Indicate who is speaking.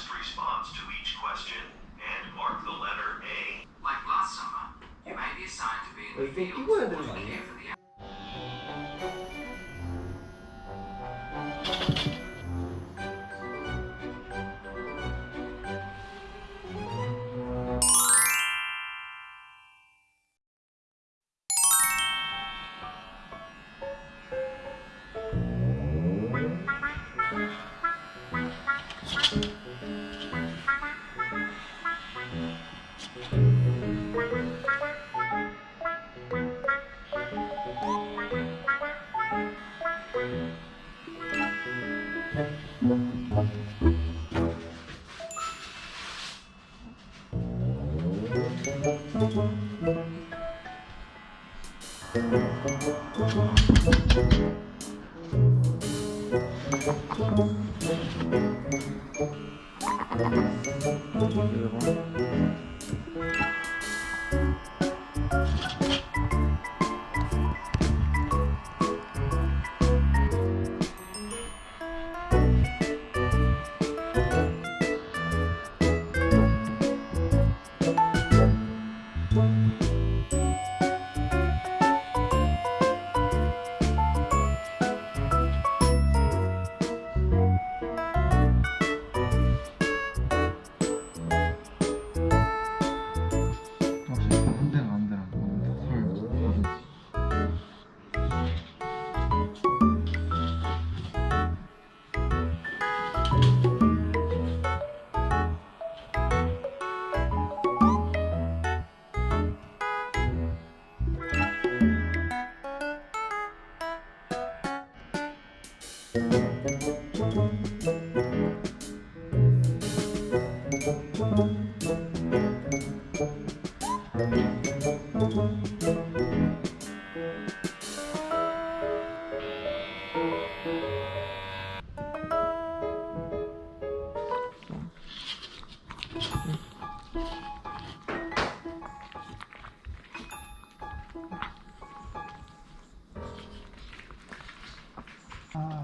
Speaker 1: honest response to each question and mark the letter A.
Speaker 2: Like last summer, you may be assigned to be in the field for the
Speaker 3: Thank you. 그리고 Thank、you Ah,